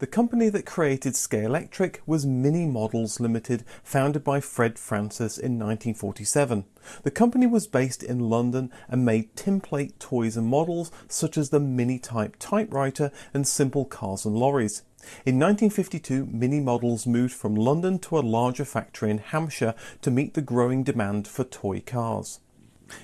The company that created Scalextric was Mini Models Limited, founded by Fred Francis in 1947. The company was based in London and made tinplate toys and models such as the Mini Type typewriter and simple cars and lorries. In 1952, Mini Models moved from London to a larger factory in Hampshire to meet the growing demand for toy cars.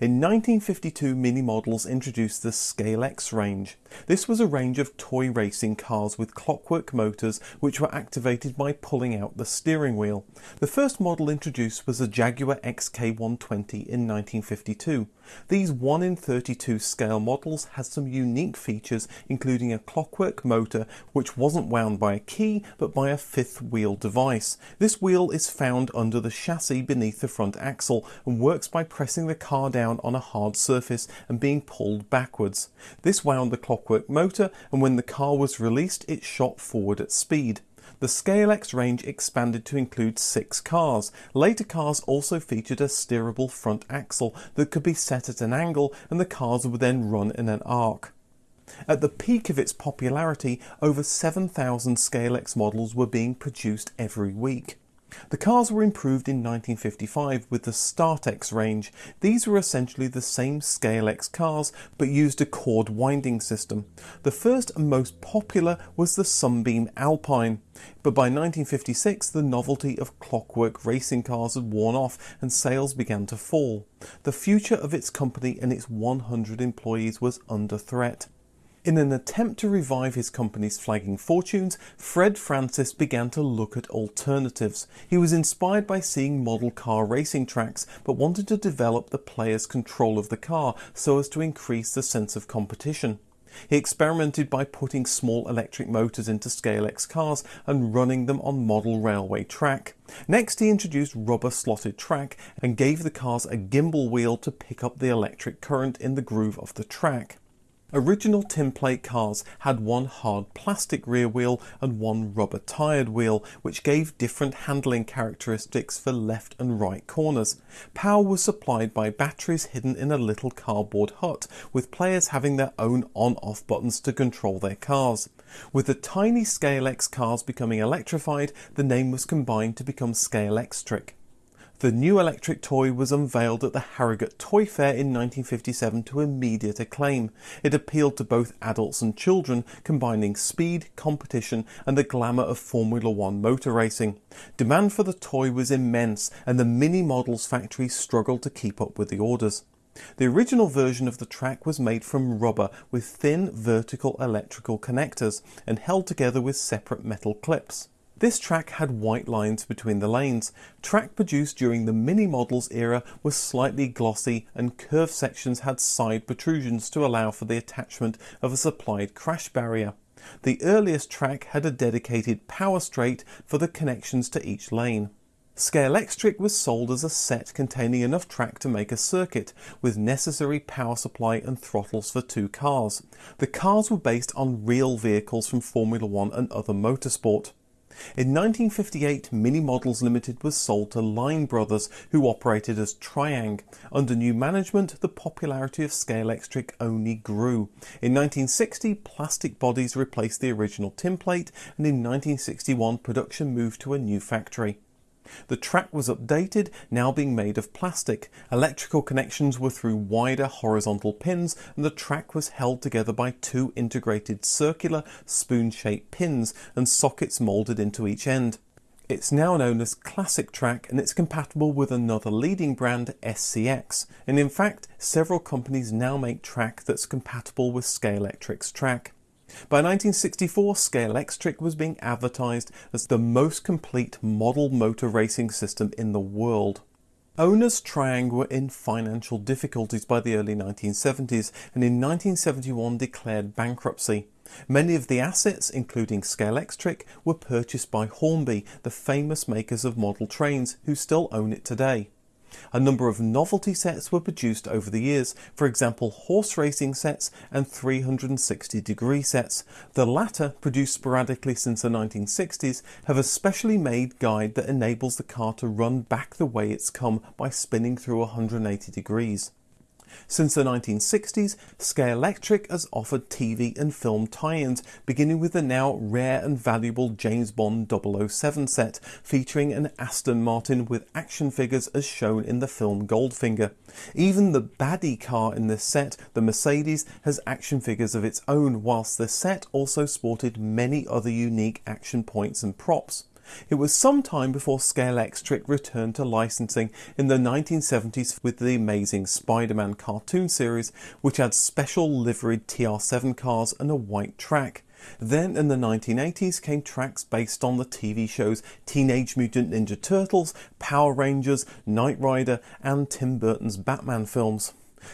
In 1952 Mini Models introduced the Scalex range. This was a range of toy racing cars with clockwork motors which were activated by pulling out the steering wheel. The first model introduced was the Jaguar XK120 in 1952. These 1 in 32 scale models had some unique features including a clockwork motor which wasn't wound by a key but by a fifth wheel device. This wheel is found under the chassis beneath the front axle and works by pressing the car down on a hard surface and being pulled backwards. This wound the clockwork motor and when the car was released it shot forward at speed. The Scalex range expanded to include six cars. Later cars also featured a steerable front axle that could be set at an angle and the cars would then run in an arc. At the peak of its popularity, over 7,000 Scalex models were being produced every week. The cars were improved in 1955 with the Startex range. These were essentially the same Scalex cars but used a cord winding system. The first and most popular was the Sunbeam Alpine, but by 1956 the novelty of clockwork racing cars had worn off and sales began to fall. The future of its company and its 100 employees was under threat. In an attempt to revive his company's flagging fortunes, Fred Francis began to look at alternatives. He was inspired by seeing model car racing tracks, but wanted to develop the player's control of the car so as to increase the sense of competition. He experimented by putting small electric motors into Scalex cars and running them on model railway track. Next he introduced rubber slotted track and gave the cars a gimbal wheel to pick up the electric current in the groove of the track. Original tinplate cars had one hard plastic rear wheel and one rubber tired wheel which gave different handling characteristics for left and right corners. Power was supplied by batteries hidden in a little cardboard hut with players having their own on-off buttons to control their cars. With the tiny Scalex cars becoming electrified the name was combined to become Scale Scalextric. The new electric toy was unveiled at the Harrogate Toy Fair in 1957 to immediate acclaim. It appealed to both adults and children, combining speed, competition and the glamour of Formula One motor racing. Demand for the toy was immense and the Mini Models factory struggled to keep up with the orders. The original version of the track was made from rubber with thin vertical electrical connectors and held together with separate metal clips. This track had white lines between the lanes. Track produced during the Mini Models era was slightly glossy and curved sections had side protrusions to allow for the attachment of a supplied crash barrier. The earliest track had a dedicated power straight for the connections to each lane. Scalextric was sold as a set containing enough track to make a circuit, with necessary power supply and throttles for two cars. The cars were based on real vehicles from Formula One and other motorsport. In 1958 Mini Models Limited was sold to Line Brothers who operated as Triang. Under new management the popularity of Scalextric only grew. In 1960 plastic bodies replaced the original tinplate and in 1961 production moved to a new factory. The track was updated, now being made of plastic. Electrical connections were through wider horizontal pins and the track was held together by two integrated circular spoon-shaped pins and sockets moulded into each end. It's now known as Classic Track and it's compatible with another leading brand SCX and in fact several companies now make track that's compatible with Scalextric's track. By 1964 Scalextric was being advertised as the most complete model motor racing system in the world. Owners Triang were in financial difficulties by the early 1970s and in 1971 declared bankruptcy. Many of the assets, including Scalextric, were purchased by Hornby, the famous makers of model trains, who still own it today. A number of novelty sets were produced over the years, for example horse racing sets and 360 degree sets. The latter, produced sporadically since the 1960s, have a specially made guide that enables the car to run back the way it's come by spinning through 180 degrees. Since the 1960s, Scalextric has offered TV and film tie-ins, beginning with the now rare and valuable James Bond 007 set, featuring an Aston Martin with action figures as shown in the film Goldfinger. Even the baddie car in this set, the Mercedes, has action figures of its own, whilst the set also sported many other unique action points and props. It was some time before Scalextric returned to licensing in the 1970s with the Amazing Spider-Man cartoon series, which had special liveried TR7 cars and a white track. Then in the 1980s came tracks based on the TV shows Teenage Mutant Ninja Turtles, Power Rangers, Knight Rider and Tim Burton's Batman films.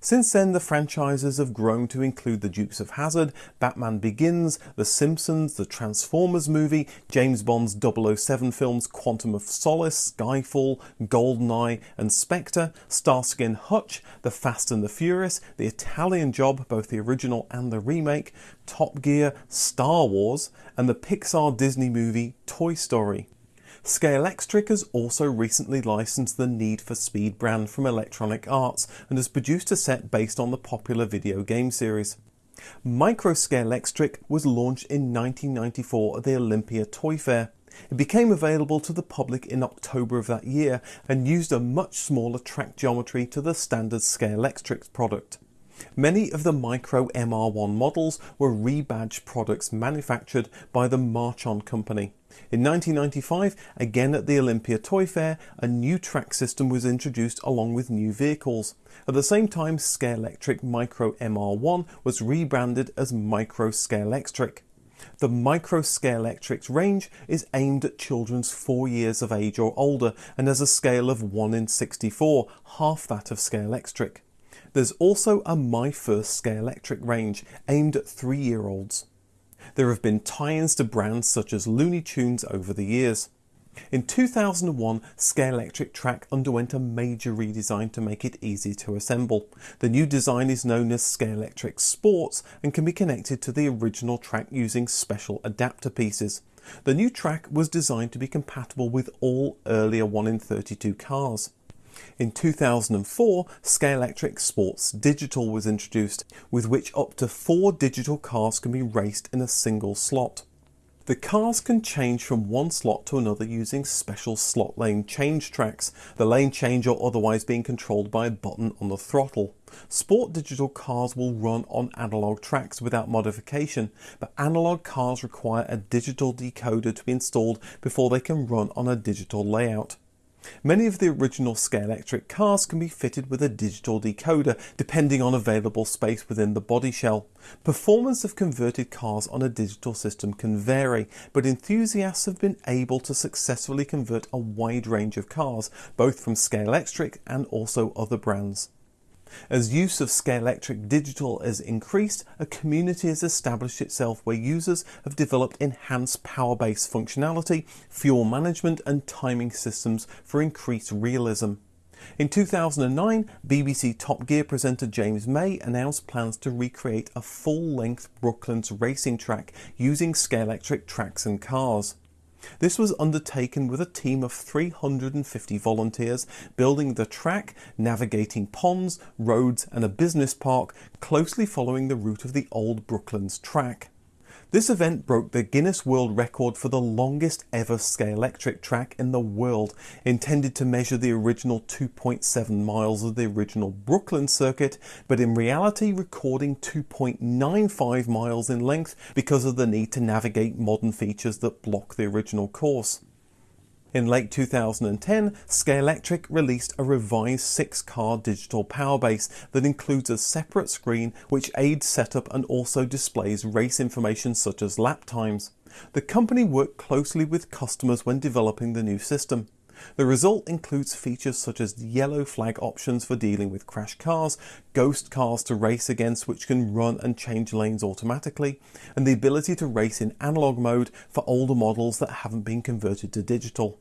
Since then, the franchises have grown to include The Dukes of Hazzard, Batman Begins, The Simpsons, the Transformers movie, James Bond's 007 films Quantum of Solace, Skyfall, GoldenEye and Spectre, Starsky and Hutch, The Fast and the Furious, The Italian Job, both the original and the remake, Top Gear, Star Wars, and the Pixar Disney movie Toy Story. Scalextric has also recently licensed the Need for Speed brand from Electronic Arts and has produced a set based on the popular video game series. Micro Scalextric was launched in 1994 at the Olympia Toy Fair. It became available to the public in October of that year and used a much smaller track geometry to the standard Scalextric product. Many of the Micro MR1 models were rebadged products manufactured by the Marchon company. In 1995, again at the Olympia Toy Fair, a new track system was introduced along with new vehicles. At the same time, Scalextric Micro MR1 was rebranded as Micro Scalextric. The Micro Scalextric range is aimed at children's 4 years of age or older and has a scale of 1 in 64, half that of Scalextric. There's also a My First Scalextric range aimed at 3 year olds. There have been tie-ins to brands such as Looney Tunes over the years. In 2001, Scalextric Track underwent a major redesign to make it easy to assemble. The new design is known as Scalextric Sports and can be connected to the original track using special adapter pieces. The new track was designed to be compatible with all earlier 1 in 32 cars. In 2004, Scalextric Sports Digital was introduced, with which up to four digital cars can be raced in a single slot. The cars can change from one slot to another using special slot lane change tracks, the lane change or otherwise being controlled by a button on the throttle. Sport digital cars will run on analog tracks without modification, but analog cars require a digital decoder to be installed before they can run on a digital layout. Many of the original Scalextric cars can be fitted with a digital decoder depending on available space within the body shell. Performance of converted cars on a digital system can vary, but enthusiasts have been able to successfully convert a wide range of cars, both from Scalextric and also other brands. As use of Scalextric Digital has increased, a community has established itself where users have developed enhanced power-based functionality, fuel management and timing systems for increased realism. In 2009, BBC Top Gear presenter James May announced plans to recreate a full-length Brooklands racing track using Scalextric tracks and cars. This was undertaken with a team of 350 volunteers building the track, navigating ponds, roads and a business park closely following the route of the old Brooklands track. This event broke the Guinness World Record for the longest ever Scalextric track in the world, intended to measure the original 2.7 miles of the original Brooklands circuit, but in reality recording 2.95 miles in length because of the need to navigate modern features that block the original course. In late 2010, Scalextric released a revised 6-car digital power base that includes a separate screen which aids setup and also displays race information such as lap times. The company worked closely with customers when developing the new system. The result includes features such as yellow flag options for dealing with crash cars, ghost cars to race against which can run and change lanes automatically, and the ability to race in analog mode for older models that haven't been converted to digital.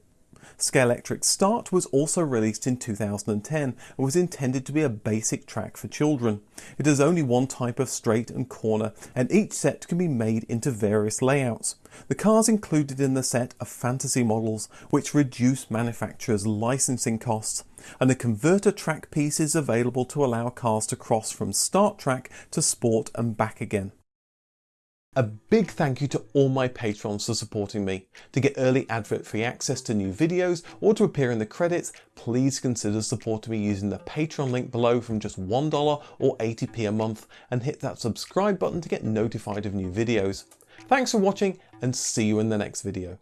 Scalextric Start was also released in 2010 and was intended to be a basic track for children. It has only one type of straight and corner and each set can be made into various layouts. The cars included in the set are fantasy models which reduce manufacturers' licensing costs and a converter track piece is available to allow cars to cross from start track to sport and back again. A big thank you to all my patrons for supporting me. To get early advert-free access to new videos or to appear in the credits, please consider supporting me using the Patreon link below from just $1 or 80p a month and hit that subscribe button to get notified of new videos. Thanks for watching and see you in the next video.